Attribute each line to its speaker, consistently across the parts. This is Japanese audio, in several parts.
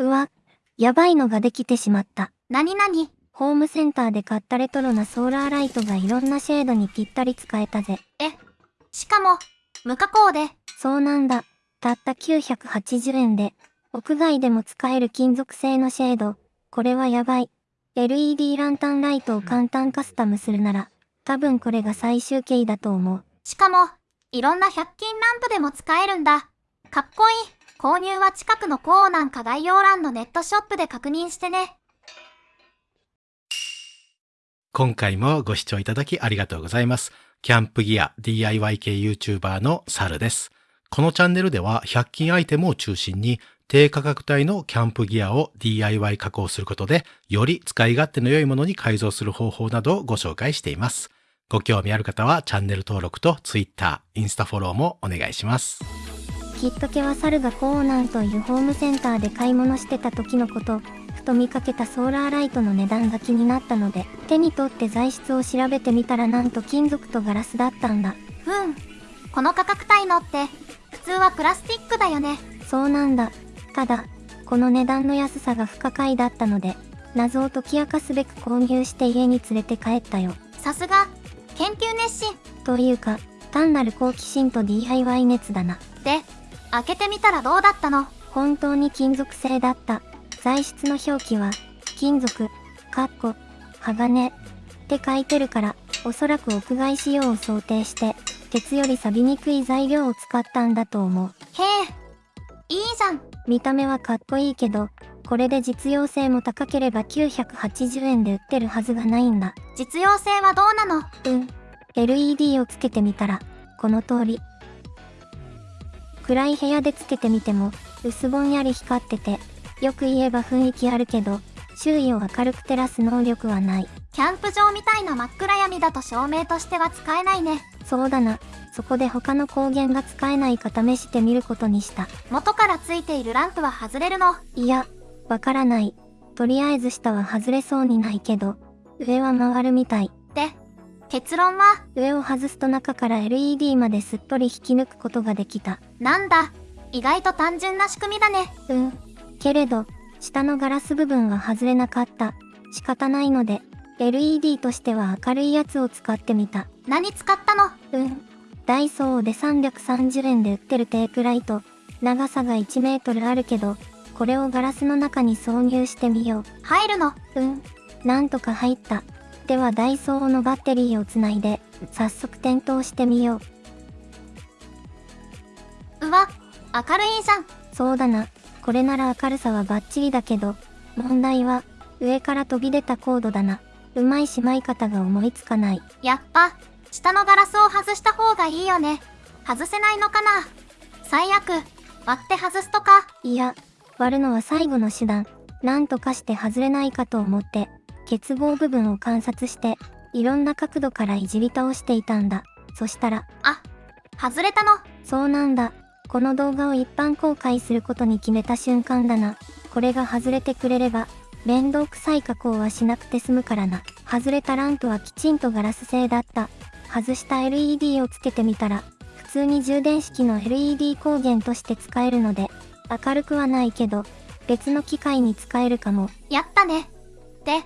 Speaker 1: うわ、やばいのができてしまった。
Speaker 2: なになに
Speaker 1: ホームセンターで買ったレトロなソーラーライトがいろんなシェードにぴったり使えたぜ。
Speaker 2: え、しかも、無加工で、
Speaker 1: そうなんだ。たった980円で、屋外でも使える金属製のシェード。これはやばい。LED ランタンライトを簡単カスタムするなら、多分これが最終形だと思う。
Speaker 2: しかも、いろんな100均ランプでも使えるんだ。かっこいい。購入は近くのコーナーか概要欄のネットショップで確認してね。
Speaker 3: 今回もご視聴いただきありがとうございます。キャンプギア DIY 系 YouTuber のサルです。このチャンネルでは100均アイテムを中心に低価格帯のキャンプギアを DIY 加工することでより使い勝手の良いものに改造する方法などをご紹介しています。ご興味ある方はチャンネル登録と Twitter、インスタフォローもお願いします。
Speaker 1: きっとけは猿がコーナンというホームセンターで買い物してた時のこと、ふと見かけたソーラーライトの値段が気になったので、手に取って材質を調べてみたらなんと金属とガラスだったんだ。
Speaker 2: ふん。この価格帯のって、普通はプラスチックだよね。
Speaker 1: そうなんだ。ただ、この値段の安さが不可解だったので、謎を解き明かすべく購入して家に連れて帰ったよ。
Speaker 2: さすが、研究熱心。
Speaker 1: というか、単なる好奇心と DIY 熱だな。
Speaker 2: で、開けてみたらどうだったの？
Speaker 1: 本当に金属製だった。材質の表記は、金属、かっこ、鋼って書いてるから、おそらく屋外仕様を想定して、鉄より錆びにくい材料を使ったんだと思う。
Speaker 2: へえ。いいじゃん。
Speaker 1: 見た目はかっこいいけど、これで実用性も高ければ980円で売ってるはずがないんだ。
Speaker 2: 実用性はどうなの？
Speaker 1: うん。LED をつけてみたら、この通り。暗い部屋でつけてみても、薄ぼんやり光ってて、よく言えば雰囲気あるけど、周囲を明るく照らす能力はない。
Speaker 2: キャンプ場みたいな真っ暗闇だと照明としては使えないね。
Speaker 1: そうだな。そこで他の光源が使えないか試してみることにした。
Speaker 2: 元からついているランプは外れるの。
Speaker 1: いや、わからない。とりあえず下は外れそうにないけど、上は回るみたい。
Speaker 2: で、結論は、
Speaker 1: 上を外すと中から LED まですっぽり引き抜くことができた。
Speaker 2: なんだ。意外と単純な仕組みだね。
Speaker 1: うん。けれど、下のガラス部分は外れなかった。仕方ないので、LED としては明るいやつを使ってみた。
Speaker 2: 何使ったの？
Speaker 1: うん。ダイソーで330円で売ってるテープライト。長さが1メートルあるけど、これをガラスの中に挿入してみよ
Speaker 2: 入るの？
Speaker 1: う。うん。なんとか入った。ではダイソーのバッテリーをつないで、早速点灯してみよう。
Speaker 2: うわ、明るいじゃん。
Speaker 1: そうだな。これなら明るさはバッチリだけど、問題は、上から飛び出たコードだな。うまいしまい方が思いつかない。
Speaker 2: やっぱ、下のガラスを外した方がいいよね。外せないのかな最悪、割って外すとか。
Speaker 1: いや、割るのは最後の手段。なんとかして外れないかと思って、結合部分を観察して、いろんな角度からいじり倒していたんだ。そしたら、
Speaker 2: あ、外れたの。
Speaker 1: そうなんだ。この動画を一般公開することに決めた瞬間だな。これが外れてくれれば、面倒くさい加工はしなくて済むからな。外れたランプはきちんとガラス製だった。外した LED をつけてみたら、普通に充電式の LED 光源として使えるので、明るくはないけど、別の機械に使えるかも。
Speaker 2: やったね。で、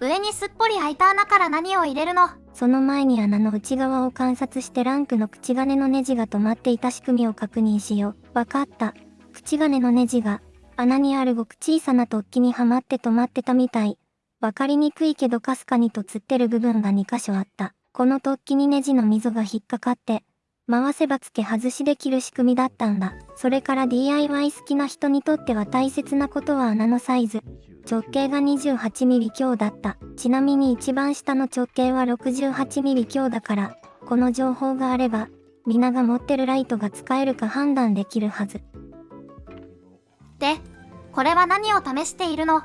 Speaker 2: 上にすっぽり開いた穴から何を入れるの？
Speaker 1: その前に穴の内側を観察してランクの口金のネジが止まっていた仕組みを確認しよう。わかった。口金のネジが穴にあるごく小さな突起にはまって止まってたみたい。わかりにくいけどかすかにとつってる部分が2箇所あった。この突起にネジの溝が引っかかって、回せば付け外しできる仕組みだったんだ。それから DIY 好きな人にとっては大切なことは穴のサイズ。直径が 28mm 強だった。ちなみに一番下の直径は 68mm 強だから、この情報があれば、皆が持ってるライトが使えるか判断できるはず。
Speaker 2: で、これは何を試しているの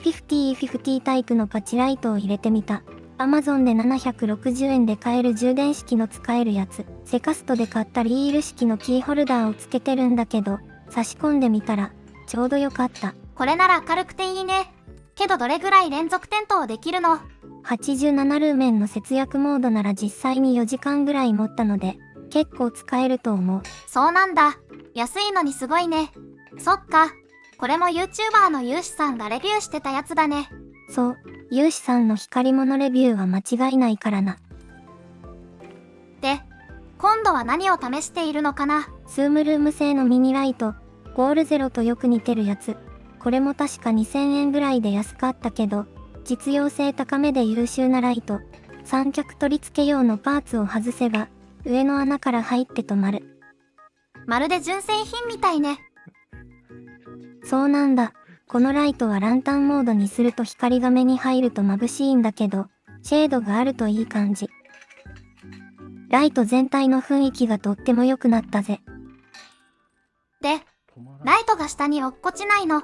Speaker 1: ？50-50タイプのパチライトを入れてみた。Amazon で760円で買える充電式の使えるやつ。セカストで買ったリール式のキーホルダーをつけてるんだけど、差し込んでみたら、ちょうどよかった。
Speaker 2: これなら明るくていいね。けどどれぐらい連続点灯できるの
Speaker 1: ？87ルーメンの節約モードなら実際に4時間ぐらい持ったので、結構使えると思う。
Speaker 2: そうなんだ。安いのにすごいね。そっか。これも YouTuber の有志さんがレビューしてたやつだね。
Speaker 1: そう、有志さんの光り物レビューは間違いないからな。
Speaker 2: で、今度は何を試しているのかな？
Speaker 1: スームルーム製のミニライト、ゴールゼロとよく似てるやつ。これも確か2000円ぐらいで安かったけど、実用性高めで優秀なライト。三脚取り付け用のパーツを外せば、上の穴から入って止まる。
Speaker 2: まるで純正品みたいね。
Speaker 1: そうなんだ。このライトはランタンモードにすると光が目に入ると眩しいんだけど、シェードがあるといい感じ。ライト全体の雰囲気がとっても良くなったぜ。
Speaker 2: で、ライトが下に落っこちないの。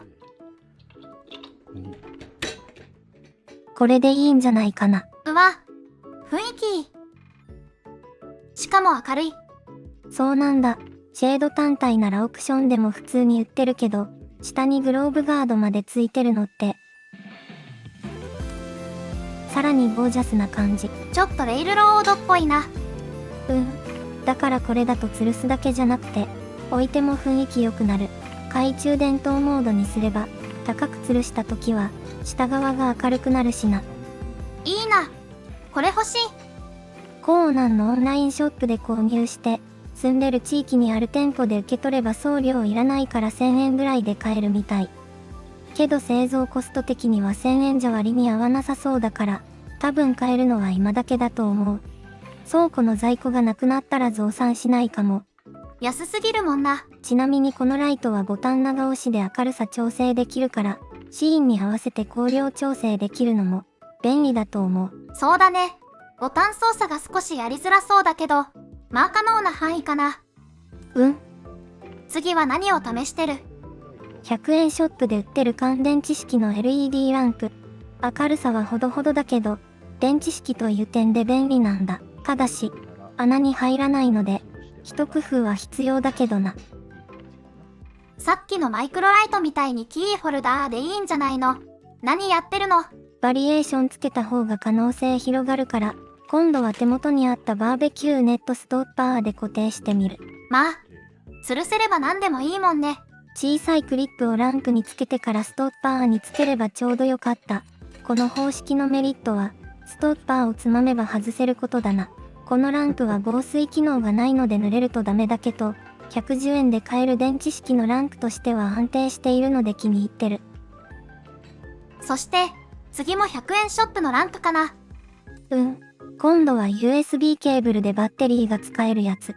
Speaker 1: これでいいんじゃないかな。
Speaker 2: うわ、雰囲気。しかも明るい。
Speaker 1: そうなんだ。シェード単体ならオプションでも普通に売ってるけど、下にグローブガードまでついてるのって、さらにゴージャスな感じ。
Speaker 2: ちょっとレイルロードっぽいな。
Speaker 1: うん。だからこれだと吊るすだけじゃなくて、置いても雰囲気良くなる。懐中電灯モードにすれば、高く吊るした時は、下側が明るくなるしな。
Speaker 2: いいな。これ欲しい。
Speaker 1: コーナンの？オンラインショップで購入して、住んでる地域にある店舗で受け取れば送料いらないから1000円ぐらいで買えるみたい。けど製造コスト的には1000円じゃ割に合わなさそうだから、多分買えるのは今だけだと思う。倉庫の在庫がなくなったら増産しないかも。
Speaker 2: 安すぎるもんな。
Speaker 1: ちなみにこのライトはボタン長押しで明るさ調整できるから、シーンに合わせて光量調整できるのも便利だと思う。
Speaker 2: そうだね。ボタン操作が少しやりづらそうだけど、まあ可能な範囲かな。
Speaker 1: うん
Speaker 2: 次は何を試してる
Speaker 1: ?100 円ショップで売ってる乾電池式の LED ランプ。明るさはほどほどだけど、電池式という点で便利なんだ。ただし、穴に入らないので、一工夫は必要だけどな。
Speaker 2: さっきのマイクロライトみたいにキーホルダーでいいんじゃないの？何やってるの？
Speaker 1: バリエーションつけた方が可能性広がるから、今度は手元にあったバーベキューネットストッパーで固定してみる。
Speaker 2: まあ、吊るせれば何でもいいもんね。
Speaker 1: 小さいクリップをランプにつけてからストッパーにつければちょうどよかった。この方式のメリットは、ストッパーをつまめば外せることだな。このランプは防水機能がないので濡れるとダメだけど、110円で買える電池式のランプとしては安定しているので気に入ってる。
Speaker 2: そして、次も100円ショップのランプかな。
Speaker 1: うん。今度は USB ケーブルでバッテリーが使えるやつ。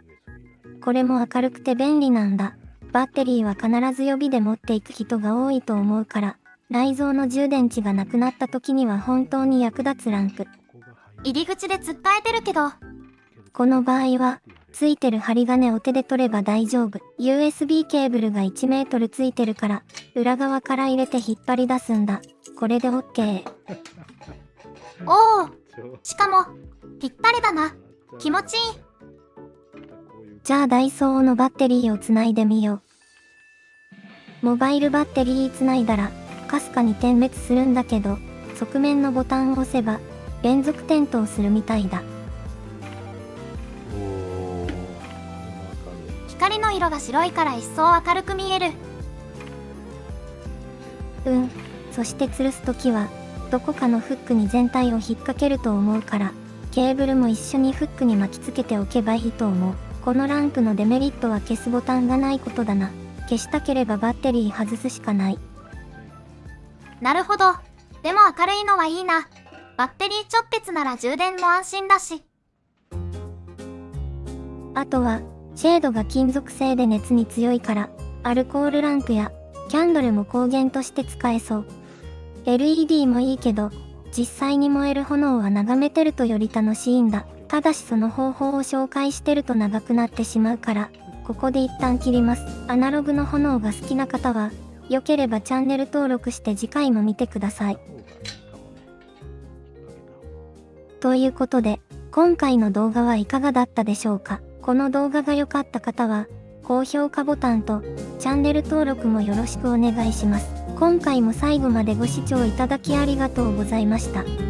Speaker 1: これも明るくて便利なんだ。バッテリーは必ず予備で持っていく人が多いと思うから、内蔵の充電池がなくなった時には本当に役立つランプ。
Speaker 2: 入り口で突っかえてるけど、
Speaker 1: この場合は、ついてる針金を手で取れば大丈夫。USB ケーブルが1メートルついてるから、裏側から入れて引っ張り出すんだ。これで OK。
Speaker 2: おお、しかも、ぴったりだな。気持ちいい。
Speaker 1: じゃあダイソーのバッテリーをつないでみよう。モバイルバッテリーつないだら、かすかに点滅するんだけど、側面のボタンを押せば、連続点灯するみたいだ。
Speaker 2: 光の色が白いから一層明るく見える。
Speaker 1: うん。そして吊るすときは、どこかのフックに全体を引っ掛けると思うから、ケーブルも一緒にフックに巻きつけておけばいいと思う。このランプのデメリットは消すボタンがないことだな。消したければバッテリー外すしかない。
Speaker 2: なるほど。でも明るいのはいいな。バッテリー直結なら充電も安心だし。
Speaker 1: あとは、シェードが金属製で熱に強いから、アルコールランプやキャンドルも光源として使えそう。LED もいいけど、実際に燃える炎は眺めてるとより楽しいんだ。ただしその方法を紹介してると長くなってしまうから、ここで一旦切ります。アナログの炎が好きな方は、良ければチャンネル登録して次回も見てください。ということで、今回の動画はいかがだったでしょうか？この動画が良かった方は、高評価ボタンとチャンネル登録もよろしくお願いします。今回も最後までご視聴いただきありがとうございました。